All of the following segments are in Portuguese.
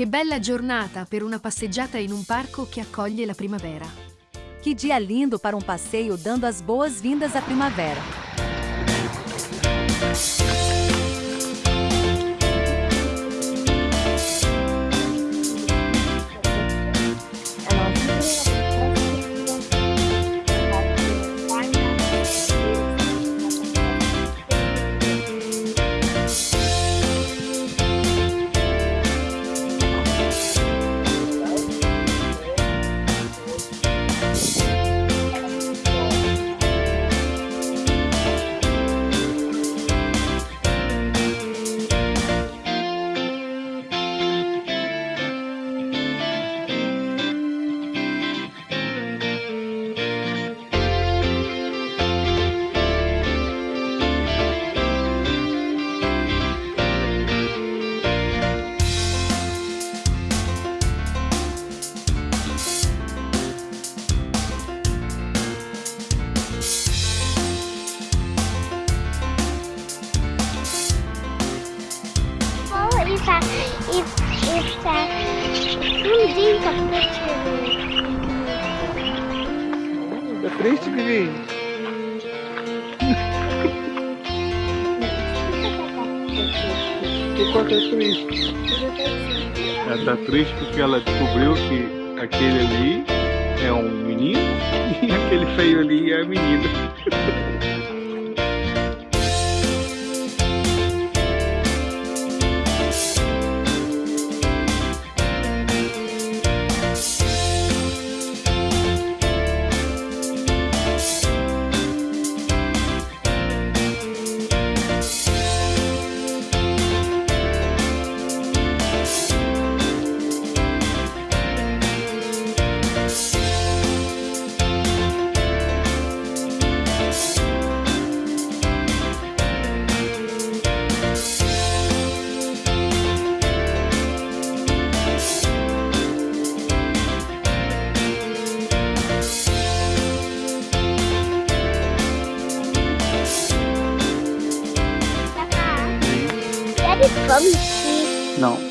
Che bella giornata per una passeggiata in un parco che accoglie la primavera. Que dia lindo para um passeio dando as boas-vindas à primavera. Capacete. Tá triste, Vivi? Por que é triste? Ela tá triste porque ela descobriu que aquele ali é um menino e aquele feio ali é a menina. Vamos sim. Não.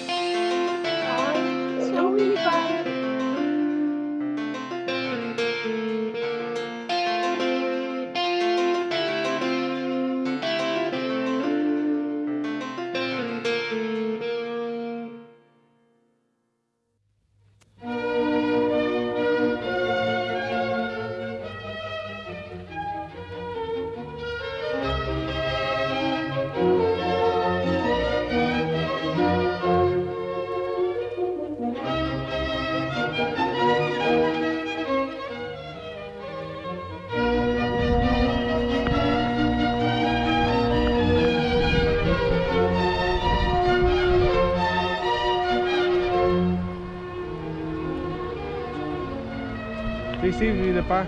Tem sim, Vida Park.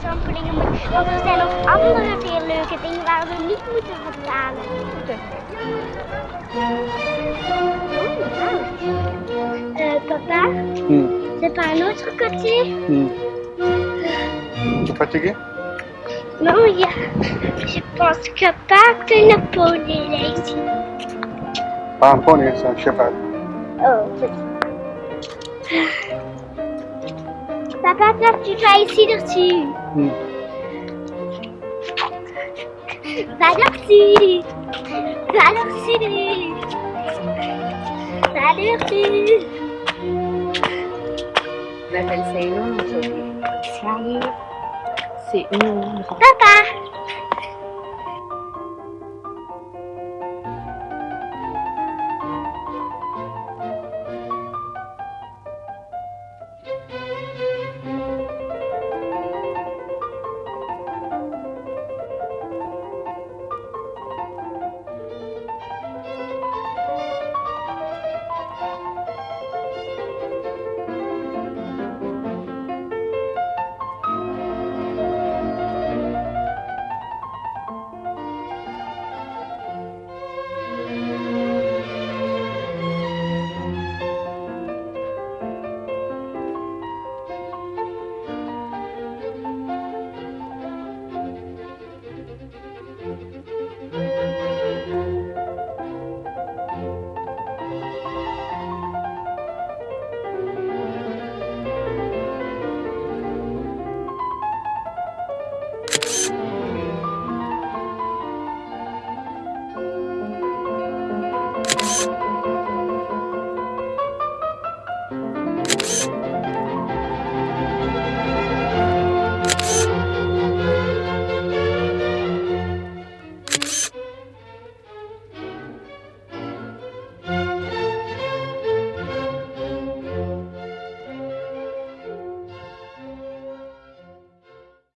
Trampolinen, want er zijn nog andere veel leuke dingen waar we niet moeten betalen. Euh, papa, Hum. c'est pas un autre côté. Tá fatigué? Non, il y a... Je pense que pas que le pony est ici. Pas un poney, c'est un cheval. Oh, Papa, toi, tu vas ici dessus. Hum. Va dessus. Va dessus. Va dessus. Vai aparecer 爸爸。